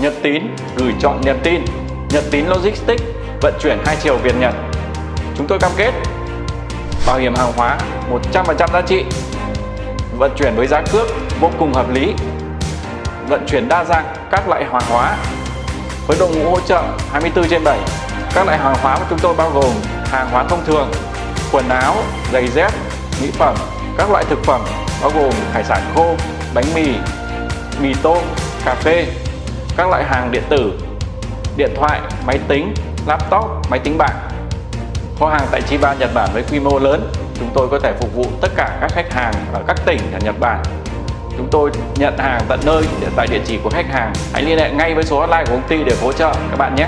Nhật Tín gửi chọn Nhật Tin, Nhật Tín Logistics vận chuyển hai chiều Việt Nhật. Chúng tôi cam kết bảo hiểm hàng hóa 100% giá trị, vận chuyển với giá cước vô cùng hợp lý, vận chuyển đa dạng các loại hàng hóa với đội ngũ hỗ trợ 24 trên 7. Các loại hàng hóa của chúng tôi bao gồm hàng hóa thông thường, quần áo, giày dép, mỹ phẩm, các loại thực phẩm bao gồm hải sản khô, bánh mì, mì tôm, cà phê, các loại hàng điện tử, điện thoại, máy tính, laptop, máy tính bảng. Kho hàng tại Chiba Nhật Bản với quy mô lớn, chúng tôi có thể phục vụ tất cả các khách hàng ở các tỉnh ở Nhật Bản. Chúng tôi nhận hàng tận nơi tại địa chỉ của khách hàng. Hãy liên hệ ngay với số hotline của công ty để hỗ trợ các bạn nhé.